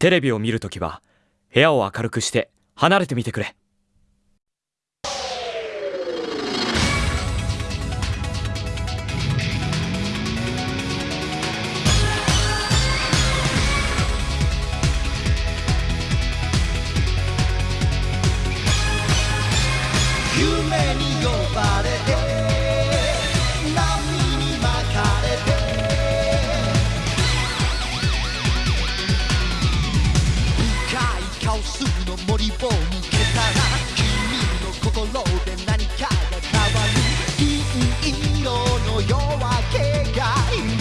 テレビを見るときは部屋を明るくして離れてみてくれ。の森を抜けたら君の心で何かが変わる銀色の夜明けが今。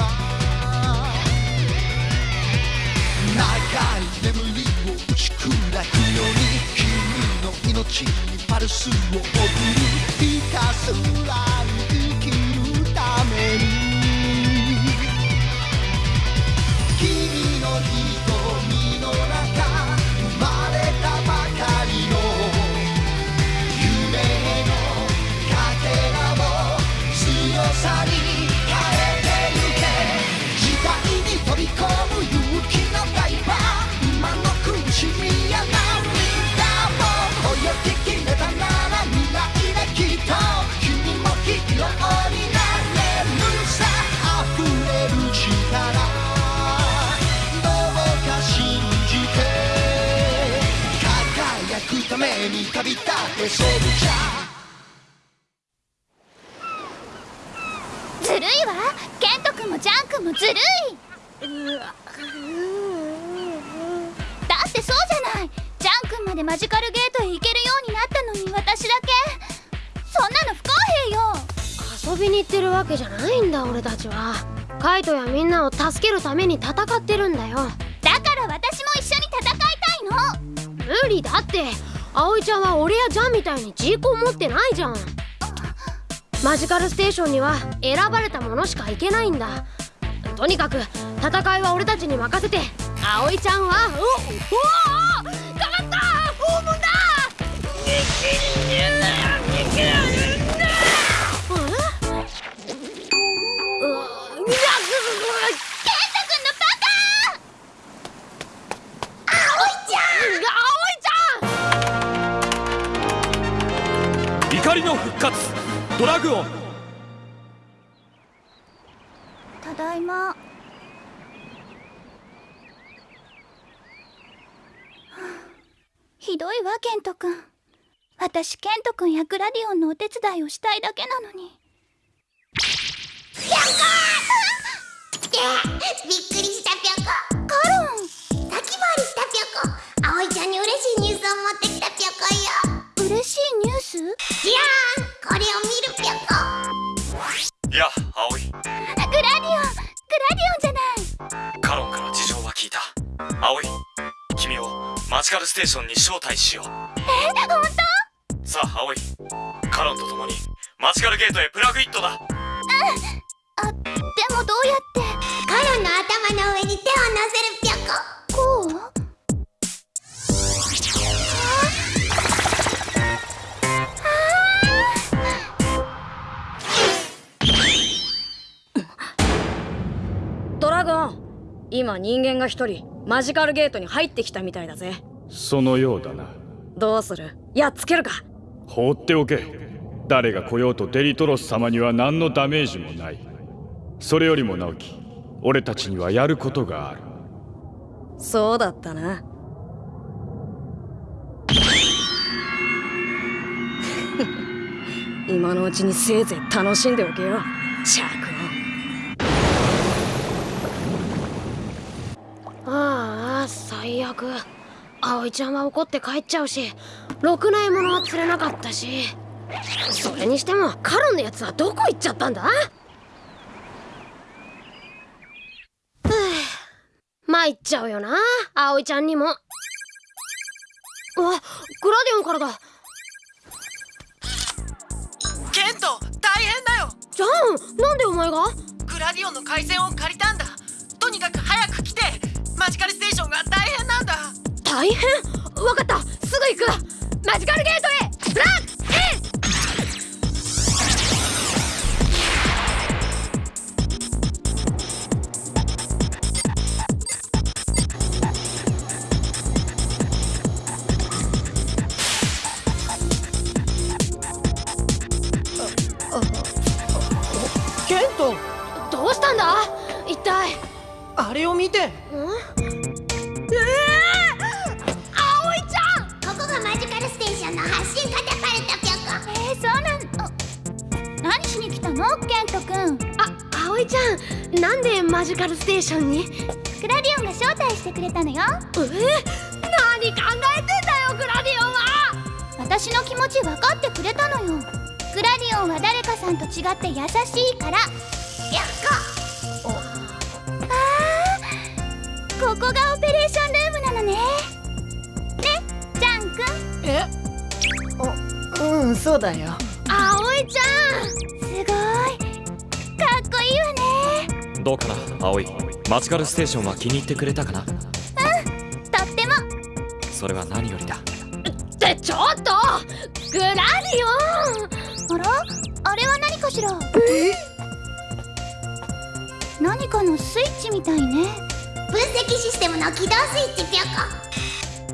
長い眠りを打ち砕くように君の命にパルスを送るひたすらにために旅立てソルジャーずるいわ。ケント君もジャン君もずるい。だってそうじゃない。ジャン君までマジカルゲートへ行けるようになったのに私だけそんなの不公平よ遊びに行ってるわけじゃないんだ俺たちはカイトやみんなを助けるために戦ってるんだよ。だから私も一緒に戦いたいの。無理だって。葵ちゃんは俺やジャンみたいにジーコン持ってないじゃん。マジカルステーションには選ばれたものしか行けないんだ。とにかく戦いは俺たちに任せて。葵ちゃんはおおケント君。私ケント君やグラディオンのお手伝いをしたいだけなのに。びっくりしたぴょこカロン。先回りしたぴょこ葵ちゃんに嬉しいニュースを持ってきたぴょこよ。嬉しいニュース？じゃーん。これを見るぴょこいや葵。グラディオン。グラディオンじゃない。カロンから事情は聞いた。葵マジカルステーションに招待しよう。え本当？さあ葵カロンと共にマジカルゲートへプラグイットだ。あでもどうやって？カロンの頭の上に手を乗せるぴょこ。こう？ドラゴン今人間が一人マジカルゲートに入ってきたみたいだぜそのようだな。どうする？やっつけるか。放っておけ。誰が来ようとデリトロス様には何のダメージもない。それよりも直樹俺たちにはやることがある。そうだったな。今のうちにせいぜい楽しんでおけよ。シャークああ最悪葵ちゃんは怒って帰っちゃうしろくな獲物は釣れなかったしそれにしてもカロンのやつはどこ行っちゃったんだ？参っちゃうよな葵ちゃんにも。わグラディオンからだ。ケント大変だよ。ジャンなんでお前が？グラディオンの回線を借りたんだ。とにかく早く来てマジカルステーションが大変なんだ大変。わかった。すぐ行く。マジカルゲートへ。ブラックちゃん。なんでマジカルステーションに？グラディオンが招待してくれたのよ。え何考えてんだよグラディオンは。私の気持ち分かってくれたのよ。グラディオンは誰かさんと違って優しいから。やっこ。あー。ここがオペレーションルームなのね。ねジャン君え？うんそうだよ。葵ちゃん。すごい。かっこいいわね。どうかな葵。マジカルステーションは気に入ってくれたかな？とっても。それは何よりだ。ってちょっとグラディオン。あら？あれは何かしら？何かのスイッチみたいね。分析システムの起動スイッチぴょこ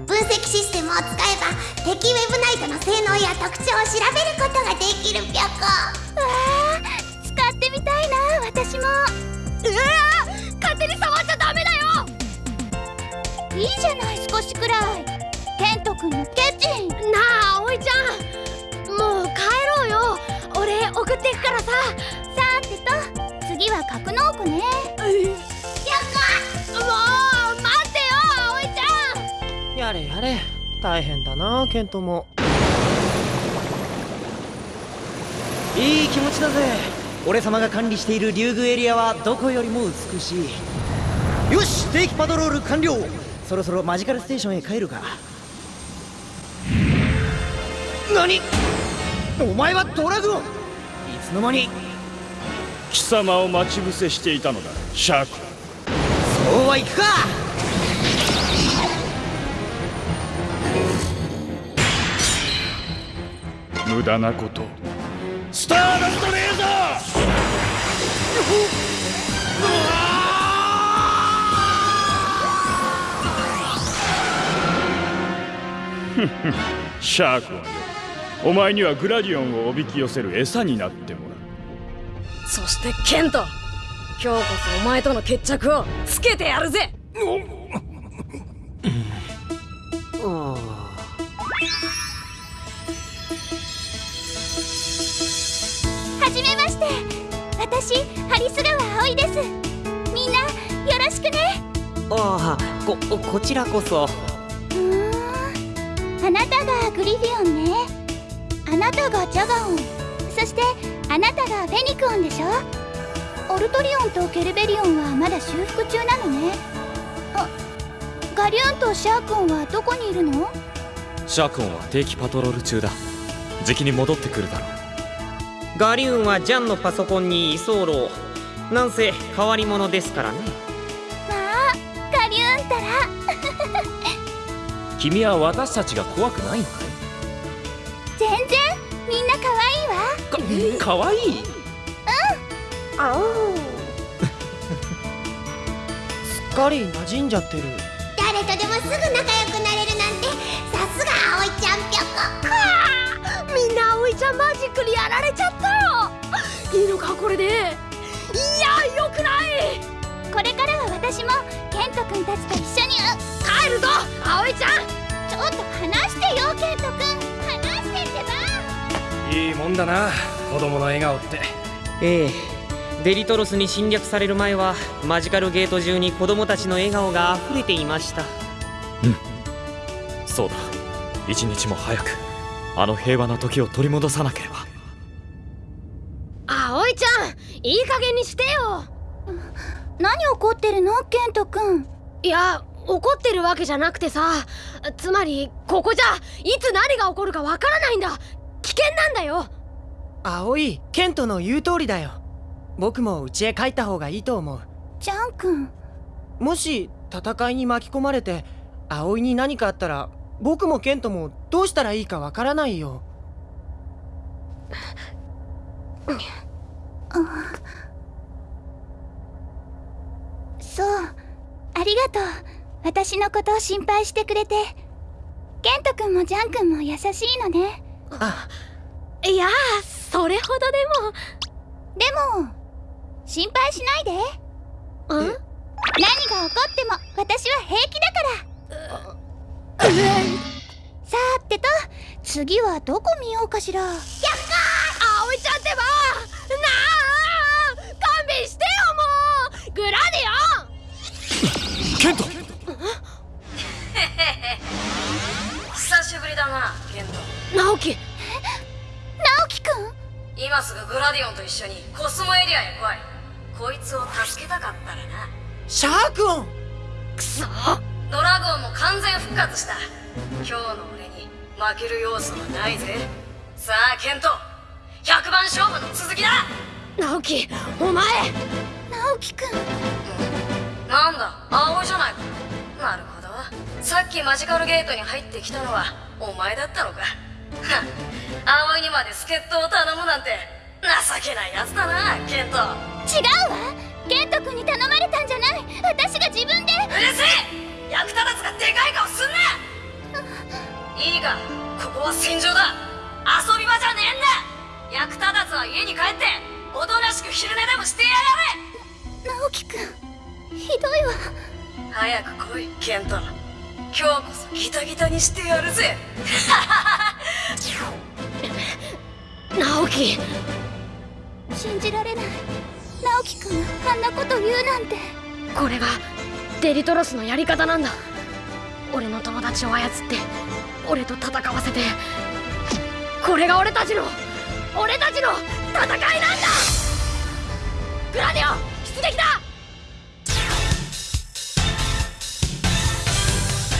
分析システムを使えば敵ウェブナイトの性能や特徴を調べることができるぴょこみたいな私も。うわ勝手に触っちゃダメだよ。いいじゃない少しくらい。ケント君のケチ。なあ葵ちゃん。もう帰ろうよ。俺送っていくからさ。さーてと次は格納庫ね。もう待ってよ葵ちゃん。やれやれ。大変だなケントも。いい気持ちだぜ俺様が管理している竜宮エリアはどこよりも美しい。よし定期パトロール完了。そろそろマジカルステーションへ帰るか。何？お前はドラグオンいつの間に？貴様を待ち伏せしていたのだシャーク。そうはいくか！無駄なことスターダストレーシャークはよ。お前にはグラディオンをおびき寄せる餌になってもらう。そしてケント。今日こそお前との決着をつけてやるぜ。はじめまして。私ハリス川葵です。みんなよろしくね。ああここちらこそ。うーん。あなたがグリフィオンね。あなたがジャガオン。そしてあなたがフェニクオンでしょ。オルトリオンとケルベリオンはまだ修復中なのね。あガリューンとシャークオンはどこにいるの？シャークオンは定期パトロール中だ。じきに戻ってくるだろうガリューンはジャンのパソコンに居候。なんせ変わり者ですからね。まあガリューンったら。君は私たちが怖くないのか全然みんな可愛いわ。い？かかわいいすっかり馴染んじゃってる。誰とでもすぐ仲良くなれるなんてさすが葵ちゃんぴょこちゃんマジックにやられちゃった。よいいのかこれで。いやよくない。これからは私もケント君たちと一緒に。帰るぞ葵ちゃん。ちょっと話してよケント君。話してってば。いいもんだな子供の笑顔って。ええ。デリトロスに侵略される前はマジカルゲート中に子供たちの笑顔が溢れていました。そうだ。一日も早くあの平和な時を取り戻さなければ。葵ちゃんいい加減にしてよ。何怒ってるの？ケント君いや怒ってるわけじゃなくてさ。つまりここじゃいつ何が起こるかわからないんだ。危険なんだよ。葵ケントの言う通りだよ。僕も家へ帰った方がいいと思う。ジャン君もし戦いに巻き込まれて葵に何かあったら僕もケントもどうしたらいいかわからないよ。そうありがとう。私のことを心配してくれて。ケント君もジャン君も優しいのね。あいやそれほどででも心配しないで。もん？何が起こっても私は平気だからさてと次はどこ見ようかしら。やっかあおいちゃんってばなあ勘弁してよもう。グラディオン。ケント。久しぶりだなケント直樹直樹くん今すぐグラディオンと一緒にコスモエリアへ来いこいつを助けたかったらなシャークオンくそドラゴンも完全復活した。今日の俺に負ける要素はないぜ。さあケント。100番勝負の続きだ。直樹お前。直樹くん。なんだ葵じゃないか。なるほど。さっきマジカルゲートに入ってきたのはお前だったのか。はっ葵にまで助っ人を頼むなんて情けないやつだなケント。違うわ。ケント君に頼まれたんじゃない。私が自分で。うるせえ役立たずがでかい顔すんないいかここは戦場だ。遊び場じゃねえんだ。役立たずは家に帰っておとなしく昼寝でもしてやがれ。直樹くんひどいわ。早く来いケント今日こそギタギタにしてやるぜ。直樹。信じられない。直樹くんがあんなこと言うなんて。これがデリトロスのやり方なんだ。俺の友達を操って俺と戦わせてこれが俺たちの俺たちの戦いなんだ。グラディオン出撃だ。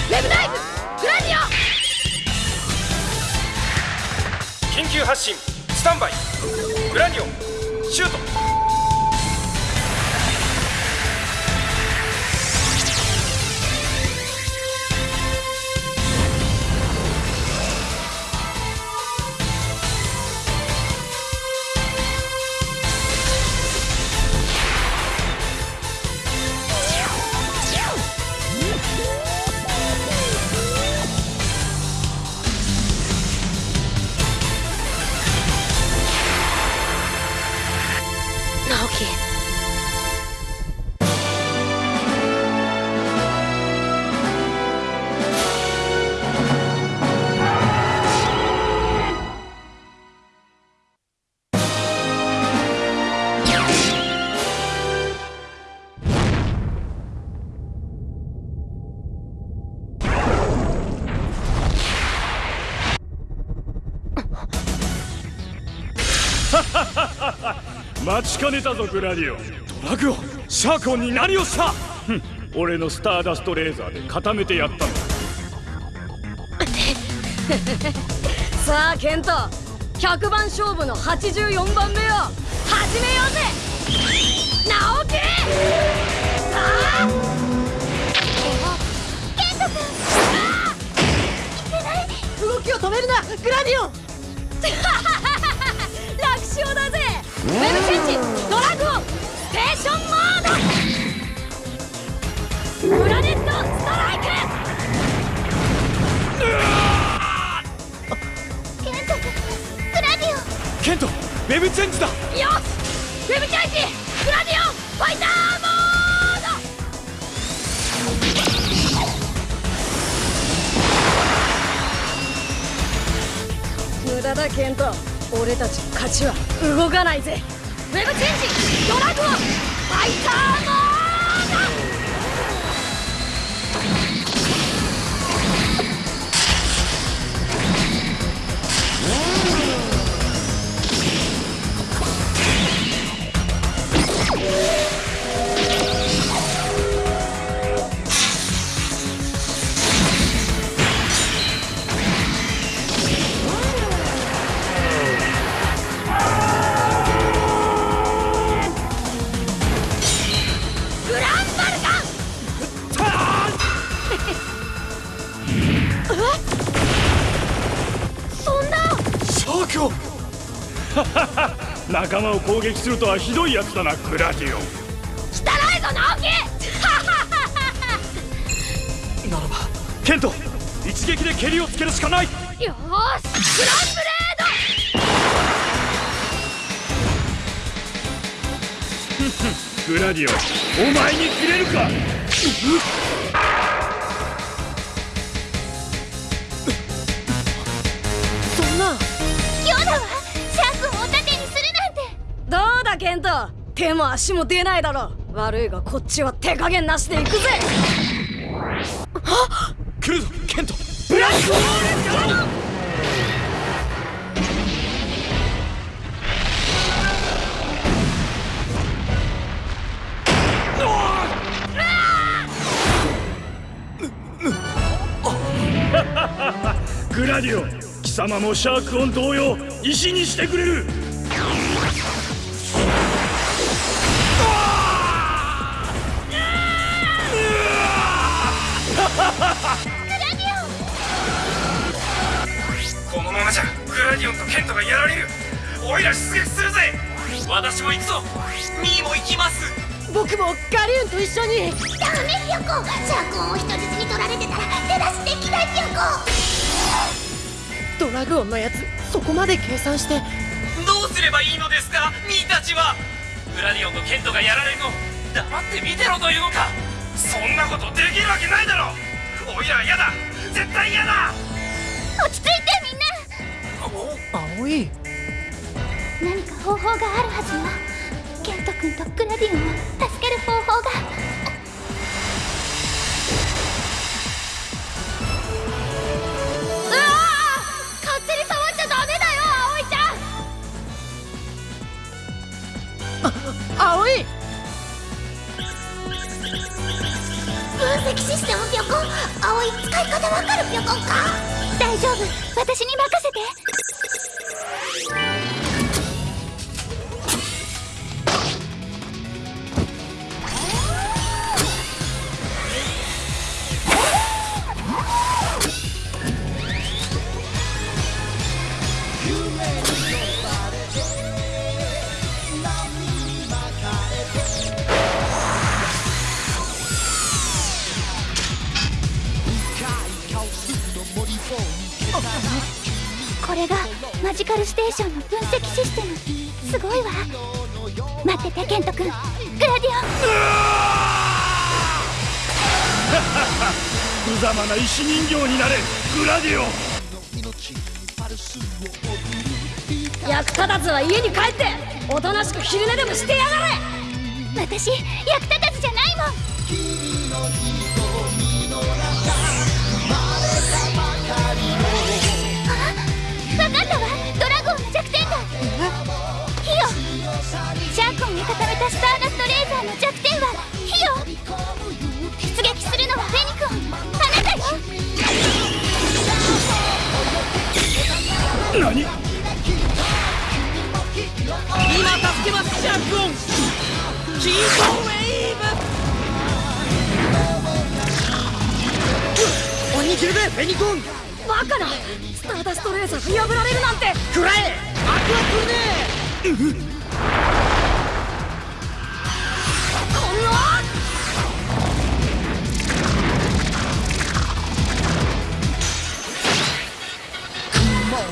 ウェブナイフグラディオ。緊急発進スタンバイ。グラディオンシュート。待ちかねたぞグラディオ。ンドラグオンシャークオンに何をした。ふん俺のスターダストレーザーで固めてやったの。さあケント。100番勝負の84番目を始めようぜ。直樹。さあ。ケント君いけない動きを止めるなグラディオ。ン 楽勝だぜ。ウェブチェンジドラグオンステーションモード。グラネットストライク。ケント君グラディオ。ンケントウェブチェンジだ。よしウェブチェンジ。グラディオンファイターモード。無駄だケント。俺たちの勝ちは動かないぜ。ウェブチェンジドラゴンファイターモード。仲間を攻撃するとはひどいやつだなグラディオン。汚いぞ直樹。ならばケント一撃で蹴りをつけるしかない。よーしグランブレグラディオンお前に切れるか手も足も出ないだろ。う悪いがこっちは手加減なしでいくぜ。あっ来るぞケント。ブラックホールガ グラディオ貴様もシャークオン同様石にしてくれる。このままじゃグラディオンとケントがやられる。オイラ出撃するぜ。私も行くぞ。ミーも行きます僕もガリュンと一緒に。ダメピョコ。シャークオンを人質に取られてたら手出しできないピョコ。ドラグオンのやつそこまで計算して。どうすればいいのですか？ミーたちは。グラディオンとケントがやられるの。黙って見てろというのかそんなことできるわけないだろオイラは嫌だ。絶対嫌だ。落ち着いてみんな。葵何か方法があるはずよ。ケント君とグラディオンを助ける方法が。うわー！勝手に触っちゃダメだよ葵ちゃん。あ葵分析システムピョコン。葵使い方わかるピョコンか？大丈夫。私に任せ無様な石人形になれグラディオン。役立たずは家に帰っておとなしく昼寝でもしてやがれ。私役立たずじゃないもん。あ？わかったわ。ドラゴンの弱点だ。火よシャーコンが固めたスターダストレーザーの弱点は何？今助けますシャークオン。キートウェイフェニコン。バカな。スターダストレーザーが破られるなんて。食らえ。アクアトルネこ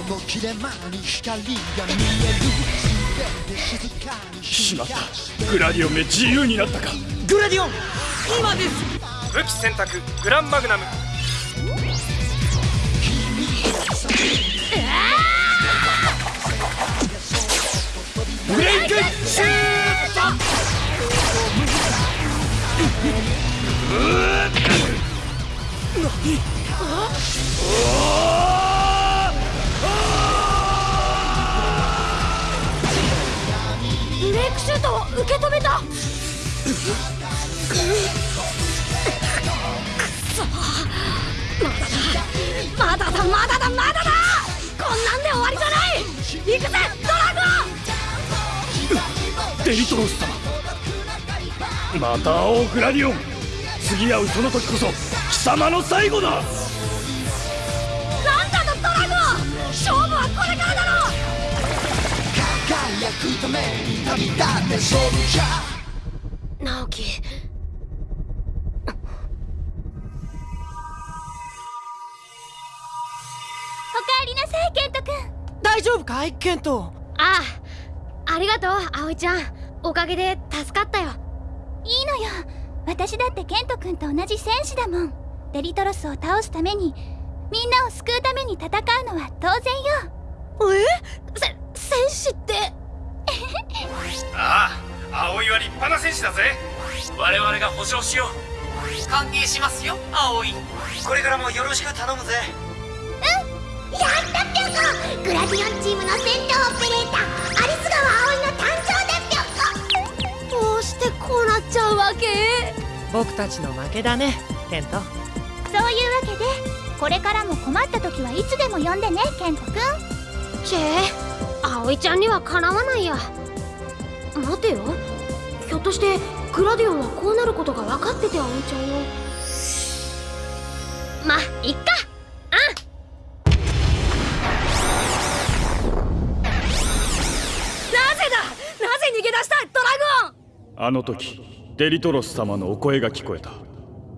の切れ間に光が見える。全て静かにしまったグラディオン。め自由になったかグラディオン。今です武器選択。グランマグナム。ブレイクシューブレ シュートを受け止めた。まだだまだだまだだ。こんなんで終わりじゃない。行くぜドラゴン。デリトロス様。また会おうグラディオン。次会うその時こそ貴様の最後だなんだ。くために旅立って直樹。おかえりなさいケント君大丈夫かいケントああありがとう葵ちゃん。おかげで助かったよ。いいのよ。私だってケント君と同じ戦士だもん。デリトロスを倒すためにみんなを救うために戦うのは当然よ。え？せ戦士って？ああ葵は立派な戦士だぜ。我々が保証しよう。歓迎しますよ葵これからもよろしく頼むぜ。やったピョコグラディオンチームの戦闘オペレーターアリス川葵の誕生でピョコどうしてこうなっちゃうわけ？僕たちの負けだねケント。そういうわけでこれからも困った時はいつでも呼んでねケントくん。チェ葵ちゃんにはかなわないや待てよ。ひょっとしてグラディオンはこうなることが分かってて葵ちゃんをまいっか。なぜだ？なぜ逃げ出したドラゴン！あの時デリトロス様のお声が聞こえた。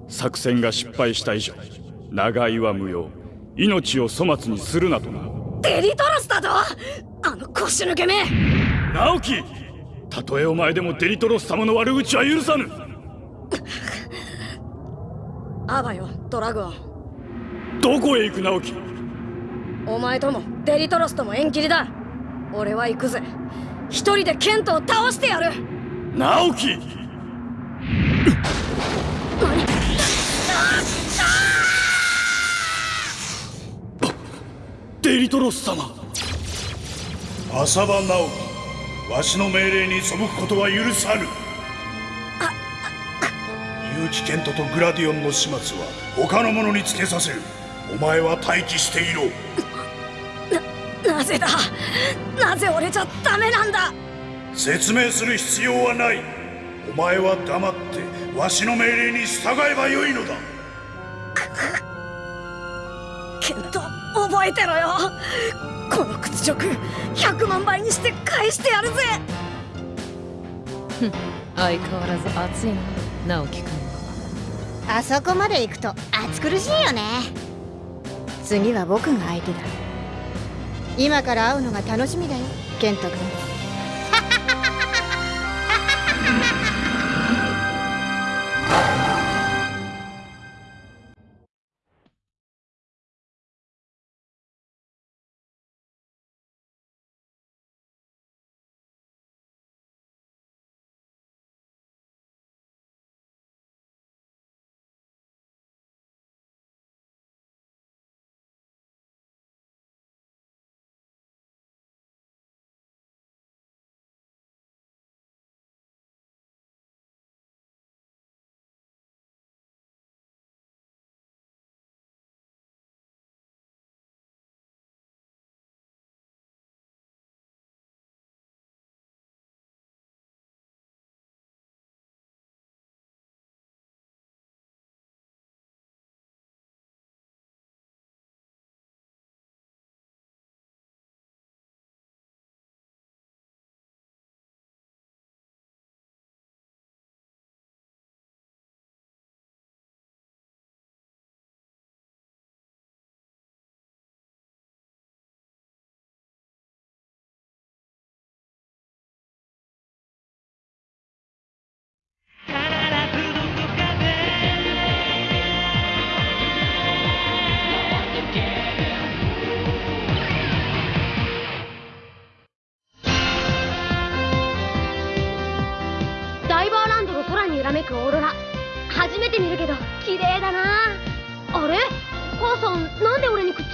作戦が失敗した以上長居は無用。命を粗末にするなとな。デリトロスだとあの腰抜けめ！直樹たとえお前でもデリトロス様の悪口は許さぬ。あばよドラグオン。どこへ行く直樹？お前ともデリトロスとも縁切りだ。俺は行くぜ。一人でケントを倒してやる。直樹！デリトロス様。浅場直樹わしの命令に背くことは許さぬ。結城健人とグラディオンの始末は他の者につけさせる。お前は待機していろ。なぜだ？なぜ俺じゃダメなんだ？説明する必要はない。お前は黙ってわしの命令に従えばよいのだ。ケント覚えてろよこの屈辱100万倍にして返してやるぜ。相変わらず熱いな直樹君あそこまで行くと暑苦しいよね。次は僕が相手だ。今から会うのが楽しみだよケント君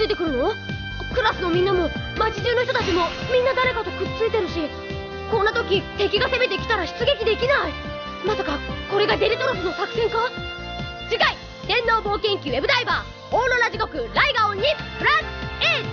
ついてくるの？クラスのみんなも街中の人たちもみんな誰かとくっついてるしこんな時敵が攻めてきたら出撃できない。まさかこれがデリトロスの作戦か？次回電脳冒険記ウェブダイバーオーロラ地獄ライガオンにプラス A